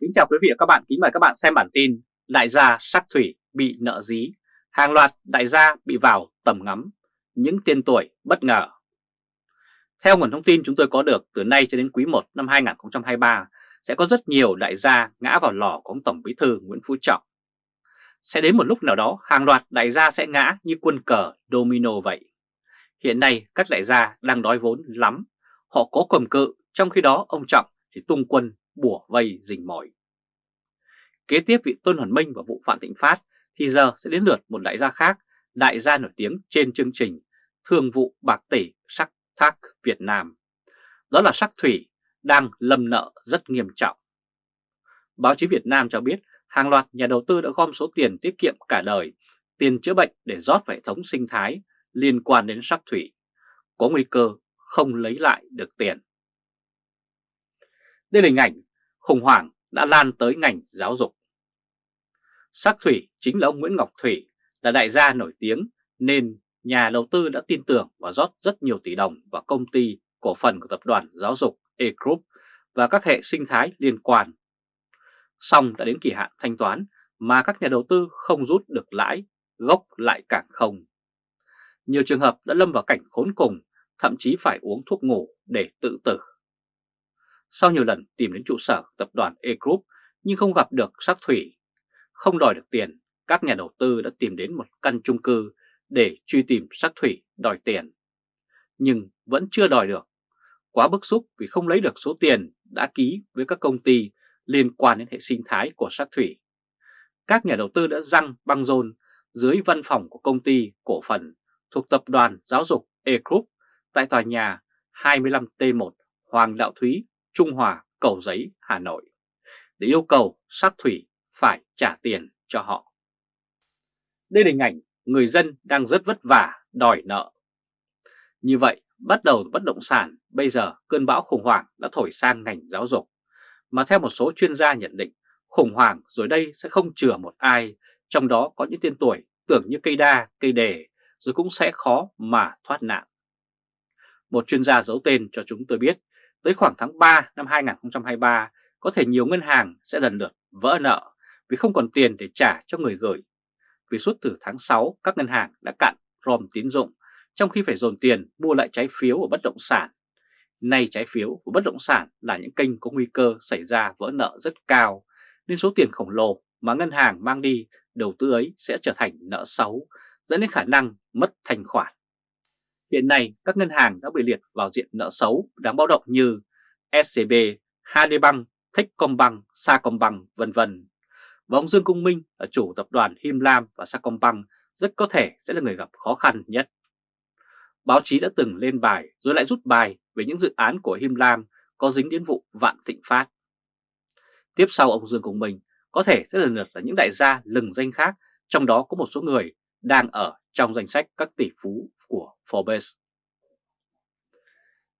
Kính chào quý vị và các bạn, kính mời các bạn xem bản tin Đại gia sắc thủy bị nợ dí, hàng loạt đại gia bị vào tầm ngắm, những tiên tuổi bất ngờ. Theo nguồn thông tin chúng tôi có được từ nay cho đến quý 1 năm 2023 sẽ có rất nhiều đại gia ngã vào lò của ông Tổng Bí thư Nguyễn Phú Trọng. Sẽ đến một lúc nào đó hàng loạt đại gia sẽ ngã như quân cờ domino vậy. Hiện nay các đại gia đang đói vốn lắm, họ có cầm cự, trong khi đó ông Trọng thì tung quân bùa vây rình mỏi. Kế tiếp vị Tôn Hoàn Minh và vụ Phạm Thịnh Phát thì giờ sẽ đến lượt một đại gia khác, đại gia nổi tiếng trên chương trình Thương vụ Bạc Tỷ Sắc Thác Việt Nam. Đó là Sắc Thủy đang lâm nợ rất nghiêm trọng. Báo chí Việt Nam cho biết hàng loạt nhà đầu tư đã gom số tiền tiết kiệm cả đời, tiền chữa bệnh để rót vào hệ thống sinh thái liên quan đến sắc thủy, có nguy cơ không lấy lại được tiền. Đây là hình ảnh khủng hoảng đã lan tới ngành giáo dục. Sắc Thủy chính là ông Nguyễn Ngọc Thủy, là đại gia nổi tiếng nên nhà đầu tư đã tin tưởng và rót rất nhiều tỷ đồng vào công ty cổ phần của tập đoàn giáo dục E-Group và các hệ sinh thái liên quan. Xong đã đến kỳ hạn thanh toán mà các nhà đầu tư không rút được lãi, gốc lại càng không. Nhiều trường hợp đã lâm vào cảnh khốn cùng, thậm chí phải uống thuốc ngủ để tự tử. Sau nhiều lần tìm đến trụ sở tập đoàn E-Group nhưng không gặp được sắc thủy, không đòi được tiền, các nhà đầu tư đã tìm đến một căn chung cư để truy tìm sắc thủy đòi tiền. Nhưng vẫn chưa đòi được. Quá bức xúc vì không lấy được số tiền đã ký với các công ty liên quan đến hệ sinh thái của sắc thủy. Các nhà đầu tư đã răng băng rôn dưới văn phòng của công ty cổ phần thuộc tập đoàn giáo dục E-Group tại tòa nhà 25T1 Hoàng Đạo Thúy, Trung Hòa, Cầu Giấy, Hà Nội để yêu cầu sát thủy phải trả tiền cho họ. Đây là hình ảnh người dân đang rất vất vả đòi nợ. Như vậy, bắt đầu bất động sản, bây giờ cơn bão khủng hoảng đã thổi sang ngành giáo dục. Mà theo một số chuyên gia nhận định, khủng hoảng rồi đây sẽ không chừa một ai, trong đó có những tên tuổi tưởng như cây đa, cây đề, rồi cũng sẽ khó mà thoát nạn. Một chuyên gia giấu tên cho chúng tôi biết, tới khoảng tháng 3 năm 2023, có thể nhiều ngân hàng sẽ lần lượt vỡ nợ vì không còn tiền để trả cho người gửi. Vì suốt từ tháng 6, các ngân hàng đã cạn rom tín dụng, trong khi phải dồn tiền mua lại trái phiếu của bất động sản. Nay trái phiếu của bất động sản là những kênh có nguy cơ xảy ra vỡ nợ rất cao, nên số tiền khổng lồ mà ngân hàng mang đi đầu tư ấy sẽ trở thành nợ xấu, dẫn đến khả năng mất thanh khoản. Hiện nay, các ngân hàng đã bị liệt vào diện nợ xấu đáng báo động như SCB, HD Techcombank, Sacombank, vân vân. Và ông Dương Công Minh là chủ tập đoàn Him Lam và Sacombank rất có thể sẽ là người gặp khó khăn nhất. Báo chí đã từng lên bài rồi lại rút bài về những dự án của Him Lam có dính đến vụ Vạn Thịnh Phát. Tiếp sau ông Dương Công Minh có thể sẽ lần lượt là những đại gia lừng danh khác, trong đó có một số người đang ở trong danh sách các tỷ phú của Forbes.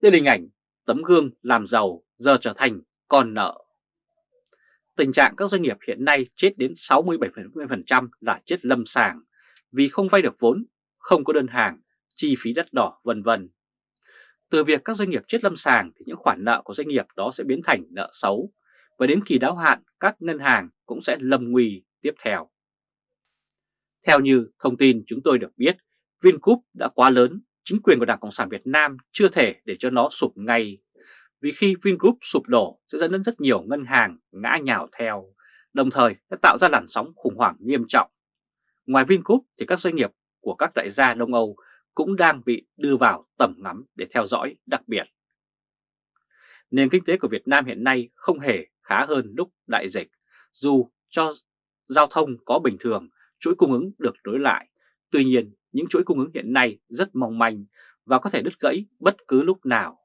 Đây là hình ảnh tấm gương làm giàu giờ trở thành con nợ. Tình trạng các doanh nghiệp hiện nay chết đến 67% là chết lâm sàng vì không vay được vốn, không có đơn hàng, chi phí đắt đỏ vân vân. Từ việc các doanh nghiệp chết lâm sàng thì những khoản nợ của doanh nghiệp đó sẽ biến thành nợ xấu và đến kỳ đáo hạn các ngân hàng cũng sẽ lâm nguy tiếp theo. Theo như thông tin chúng tôi được biết, Vingroup đã quá lớn, chính quyền của Đảng Cộng sản Việt Nam chưa thể để cho nó sụp ngay. Vì khi Vingroup sụp đổ sẽ dẫn đến rất nhiều ngân hàng ngã nhào theo, đồng thời đã tạo ra làn sóng khủng hoảng nghiêm trọng. Ngoài Vingroup thì các doanh nghiệp của các đại gia Đông Âu cũng đang bị đưa vào tầm ngắm để theo dõi đặc biệt. Nền kinh tế của Việt Nam hiện nay không hề khá hơn lúc đại dịch, dù cho giao thông có bình thường chuỗi cung ứng được nối lại. Tuy nhiên, những chuỗi cung ứng hiện nay rất mong manh và có thể đứt gãy bất cứ lúc nào,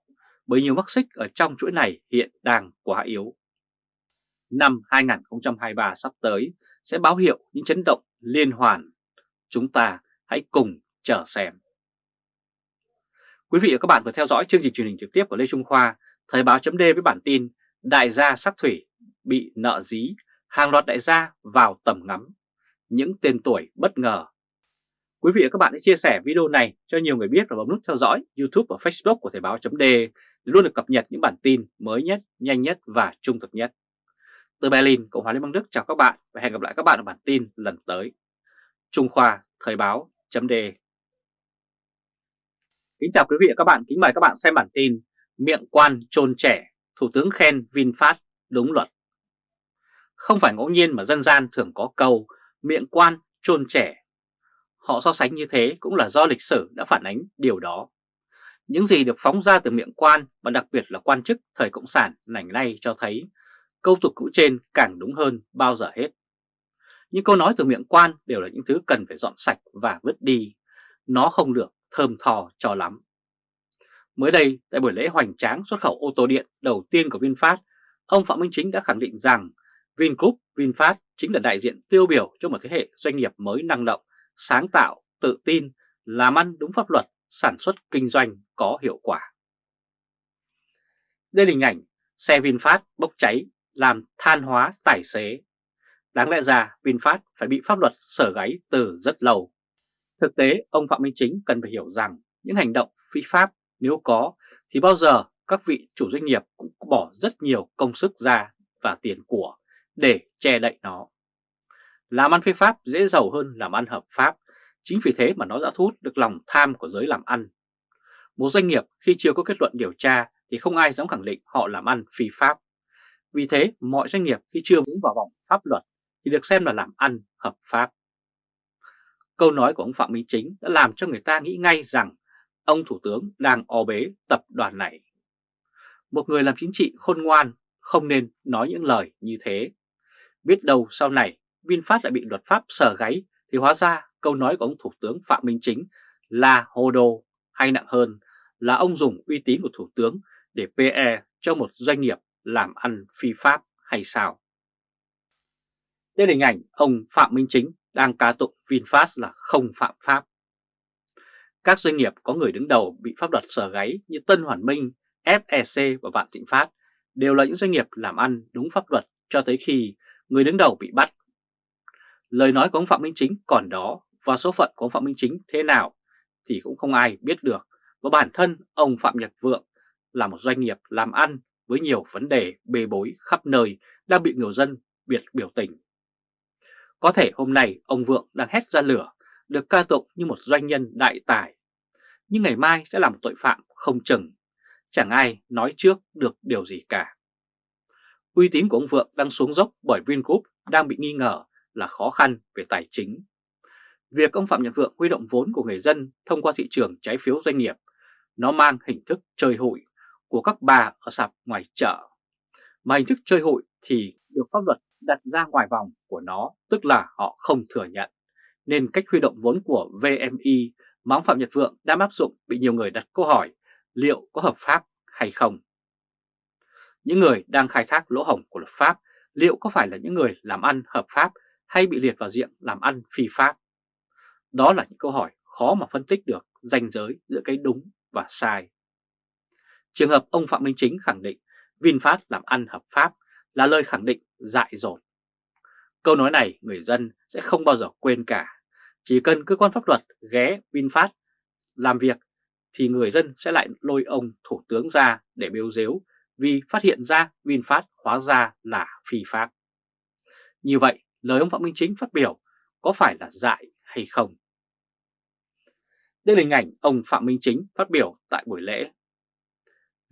bởi nhiều mắc xích ở trong chuỗi này hiện đang quá yếu. Năm 2023 sắp tới sẽ báo hiệu những chấn động liên hoàn. Chúng ta hãy cùng chờ xem. Quý vị và các bạn vừa theo dõi chương trình truyền hình trực tiếp của Lê Trung Khoa, Thời báo chấm với bản tin Đại gia sắc thủy bị nợ dí, hàng loạt đại gia vào tầm ngắm những tên tuổi bất ngờ. Quý vị và các bạn hãy chia sẻ video này cho nhiều người biết và bấm nút theo dõi YouTube và Facebook của Thời báo .de để luôn được cập nhật những bản tin mới nhất, nhanh nhất và trung thực nhất. Từ Berlin, Cộng hòa Liên bang Đức chào các bạn và hẹn gặp lại các bạn ở bản tin lần tới. Trung Khoa Thời báo .de Kính chào quý vị và các bạn, kính mời các bạn xem bản tin Miệng quan trôn trẻ, Thủ tướng khen VinFast đúng luật Không phải ngẫu nhiên mà dân gian thường có câu miệng quan trôn trẻ Họ so sánh như thế cũng là do lịch sử đã phản ánh điều đó những gì được phóng ra từ miệng quan và đặc biệt là quan chức thời Cộng sản nảnh nay cho thấy câu tục cũ trên càng đúng hơn bao giờ hết. Những câu nói từ miệng quan đều là những thứ cần phải dọn sạch và vứt đi. Nó không được thơm thò cho lắm. Mới đây, tại buổi lễ hoành tráng xuất khẩu ô tô điện đầu tiên của VinFast, ông Phạm Minh Chính đã khẳng định rằng Vingroup VinFast chính là đại diện tiêu biểu cho một thế hệ doanh nghiệp mới năng động, sáng tạo, tự tin, làm ăn đúng pháp luật, sản xuất kinh doanh có hiệu quả. Đây là hình ảnh xe VinFast bốc cháy làm than hóa tài xế. Đáng lẽ ra VinFast phải bị pháp luật sở gáy từ rất lâu. Thực tế, ông Phạm Minh Chính cần phải hiểu rằng những hành động phi pháp nếu có thì bao giờ các vị chủ doanh nghiệp cũng bỏ rất nhiều công sức ra và tiền của để che đậy nó. Làm ăn phi pháp dễ giàu hơn làm ăn hợp pháp, chính vì thế mà nó đã thu hút được lòng tham của giới làm ăn. Một doanh nghiệp khi chưa có kết luận điều tra thì không ai dám khẳng định họ làm ăn phi pháp. Vì thế, mọi doanh nghiệp khi chưa vững vào vòng pháp luật thì được xem là làm ăn hợp pháp. Câu nói của ông Phạm Minh Chính đã làm cho người ta nghĩ ngay rằng ông Thủ tướng đang o bế tập đoàn này. Một người làm chính trị khôn ngoan không nên nói những lời như thế. Biết đâu sau này VinFast lại bị luật pháp sở gáy thì hóa ra câu nói của ông Thủ tướng Phạm Minh Chính là hồ đồ hay nặng hơn là ông dùng uy tín của Thủ tướng để PE cho một doanh nghiệp làm ăn phi pháp hay sao? Đây là hình ảnh ông Phạm Minh Chính đang ca tụng VinFast là không phạm pháp. Các doanh nghiệp có người đứng đầu bị pháp luật sở gáy như Tân Hoàn Minh, FEC và Vạn Thịnh Phát đều là những doanh nghiệp làm ăn đúng pháp luật cho tới khi người đứng đầu bị bắt. Lời nói của ông Phạm Minh Chính còn đó và số phận của ông Phạm Minh Chính thế nào thì cũng không ai biết được. Và bản thân ông Phạm Nhật Vượng là một doanh nghiệp làm ăn với nhiều vấn đề bê bối khắp nơi đang bị người dân biệt biểu tình. Có thể hôm nay ông Vượng đang hét ra lửa, được ca tụng như một doanh nhân đại tài. Nhưng ngày mai sẽ là một tội phạm không chừng, chẳng ai nói trước được điều gì cả. Uy tín của ông Vượng đang xuống dốc bởi Vingroup đang bị nghi ngờ là khó khăn về tài chính. Việc ông Phạm Nhật Vượng huy động vốn của người dân thông qua thị trường trái phiếu doanh nghiệp, nó mang hình thức chơi hụi của các bà ở sạp ngoài chợ. Mà hình thức chơi hụi thì được pháp luật đặt ra ngoài vòng của nó, tức là họ không thừa nhận. Nên cách huy động vốn của VMI mà ông Phạm Nhật Vượng đang áp dụng bị nhiều người đặt câu hỏi liệu có hợp pháp hay không. Những người đang khai thác lỗ hổng của luật pháp, liệu có phải là những người làm ăn hợp pháp hay bị liệt vào diện làm ăn phi pháp? Đó là những câu hỏi khó mà phân tích được ranh giới giữa cái đúng và sai. Trường hợp ông Phạm Minh Chính khẳng định VinFast làm ăn hợp pháp là lời khẳng định dại dột. Câu nói này người dân sẽ không bao giờ quên cả. Chỉ cần cơ quan pháp luật ghé VinFast làm việc thì người dân sẽ lại lôi ông Thủ tướng ra để bêu dếu vì phát hiện ra VinFast hóa ra là phi pháp. Như vậy, lời ông Phạm Minh Chính phát biểu có phải là dại hay không? Đây là hình ảnh ông Phạm Minh Chính phát biểu tại buổi lễ.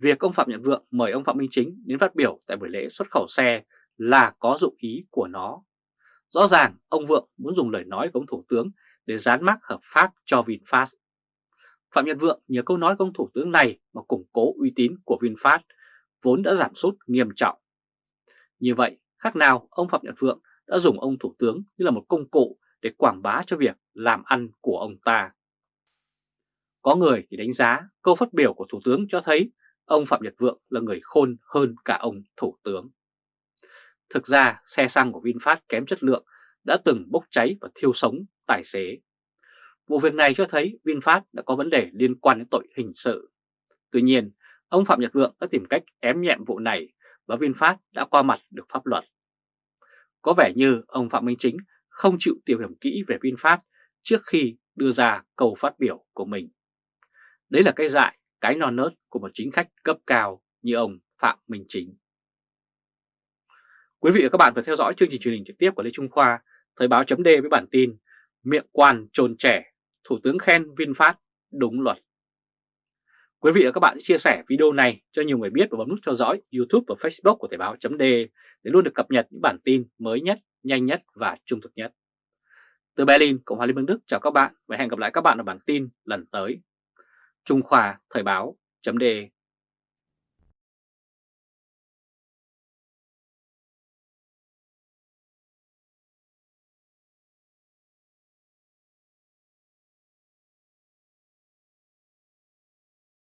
Việc ông Phạm Nhật Vượng mời ông Phạm Minh Chính đến phát biểu tại buổi lễ xuất khẩu xe là có dụng ý của nó. Rõ ràng ông Vượng muốn dùng lời nói của ông Thủ tướng để dán mác hợp pháp cho VinFast. Phạm Nhật Vượng nhờ câu nói của ông Thủ tướng này mà củng cố uy tín của VinFast vốn đã giảm sút nghiêm trọng. Như vậy, khác nào ông Phạm Nhật Vượng đã dùng ông Thủ tướng như là một công cụ để quảng bá cho việc làm ăn của ông ta. Có người thì đánh giá câu phát biểu của Thủ tướng cho thấy ông Phạm Nhật Vượng là người khôn hơn cả ông Thủ tướng. Thực ra xe xăng của VinFast kém chất lượng đã từng bốc cháy và thiêu sống tài xế. Vụ việc này cho thấy VinFast đã có vấn đề liên quan đến tội hình sự. Tuy nhiên, ông Phạm Nhật Vượng đã tìm cách ém nhẹm vụ này và VinFast đã qua mặt được pháp luật. Có vẻ như ông Phạm Minh Chính không chịu tìm hiểu kỹ về VinFast trước khi đưa ra câu phát biểu của mình. Đấy là cái dại, cái non nớt của một chính khách cấp cao như ông Phạm Minh Chính. Quý vị và các bạn vừa theo dõi chương trình truyền hình trực tiếp của Lê Trung Khoa, Thời báo chấm với bản tin Miệng quan trồn trẻ, Thủ tướng khen VinFast đúng luật. Quý vị và các bạn chia sẻ video này cho nhiều người biết và bấm nút theo dõi YouTube và Facebook của Thời báo .de để luôn được cập nhật những bản tin mới nhất, nhanh nhất và trung thực nhất. Từ Berlin, Cộng hòa Liên bang Đức chào các bạn và hẹn gặp lại các bạn ở bản tin lần tới. Trung Khoa Thời báo .de